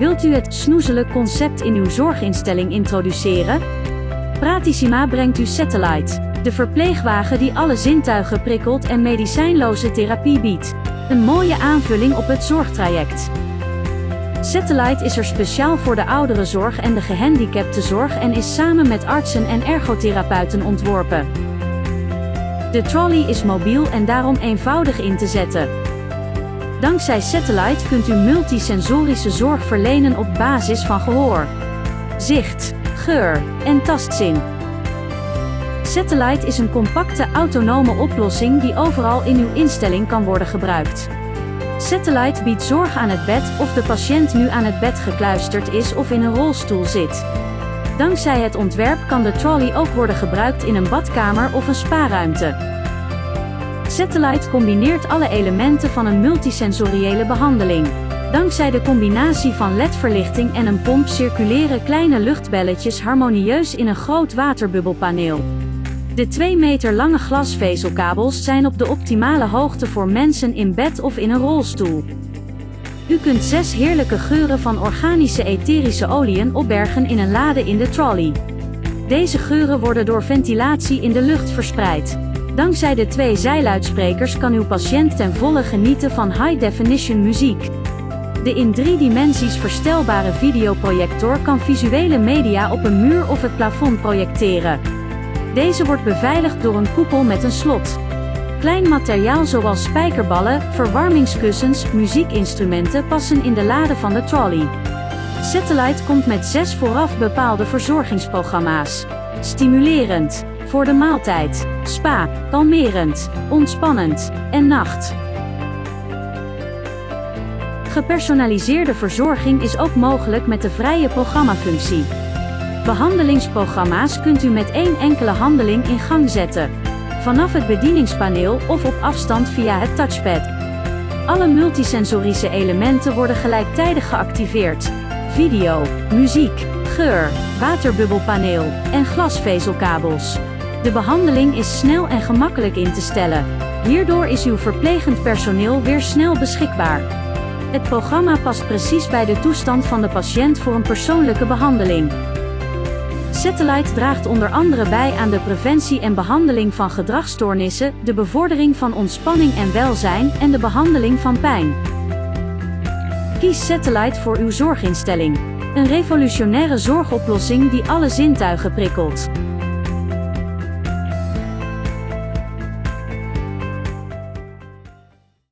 Wilt u het snoezelen concept in uw zorginstelling introduceren? Pratissima brengt u Satellite, de verpleegwagen die alle zintuigen prikkelt en medicijnloze therapie biedt. Een mooie aanvulling op het zorgtraject. Satellite is er speciaal voor de ouderenzorg en de gehandicaptenzorg en is samen met artsen en ergotherapeuten ontworpen. De trolley is mobiel en daarom eenvoudig in te zetten. Dankzij Satellite kunt u multisensorische zorg verlenen op basis van gehoor, zicht, geur en tastzin. Satellite is een compacte autonome oplossing die overal in uw instelling kan worden gebruikt. Satellite biedt zorg aan het bed of de patiënt nu aan het bed gekluisterd is of in een rolstoel zit. Dankzij het ontwerp kan de trolley ook worden gebruikt in een badkamer of een spaarruimte. Satellite combineert alle elementen van een multisensoriële behandeling. Dankzij de combinatie van LED-verlichting en een pomp circuleren kleine luchtbelletjes harmonieus in een groot waterbubbelpaneel. De 2 meter lange glasvezelkabels zijn op de optimale hoogte voor mensen in bed of in een rolstoel. U kunt zes heerlijke geuren van organische etherische oliën opbergen in een lade in de trolley. Deze geuren worden door ventilatie in de lucht verspreid. Dankzij de twee zijluidsprekers kan uw patiënt ten volle genieten van high-definition muziek. De in drie dimensies verstelbare videoprojector kan visuele media op een muur of het plafond projecteren. Deze wordt beveiligd door een koepel met een slot. Klein materiaal zoals spijkerballen, verwarmingskussens, muziekinstrumenten passen in de lade van de trolley. Satellite komt met zes vooraf bepaalde verzorgingsprogramma's. Stimulerend, voor de maaltijd, spa, kalmerend, ontspannend en nacht. Gepersonaliseerde verzorging is ook mogelijk met de vrije programmafunctie. Behandelingsprogramma's kunt u met één enkele handeling in gang zetten. Vanaf het bedieningspaneel of op afstand via het touchpad. Alle multisensorische elementen worden gelijktijdig geactiveerd. Video, muziek, geur, waterbubbelpaneel en glasvezelkabels. De behandeling is snel en gemakkelijk in te stellen. Hierdoor is uw verplegend personeel weer snel beschikbaar. Het programma past precies bij de toestand van de patiënt voor een persoonlijke behandeling. Satellite draagt onder andere bij aan de preventie en behandeling van gedragsstoornissen, de bevordering van ontspanning en welzijn en de behandeling van pijn. Kies Satellite voor uw zorginstelling. Een revolutionaire zorgoplossing die alle zintuigen prikkelt.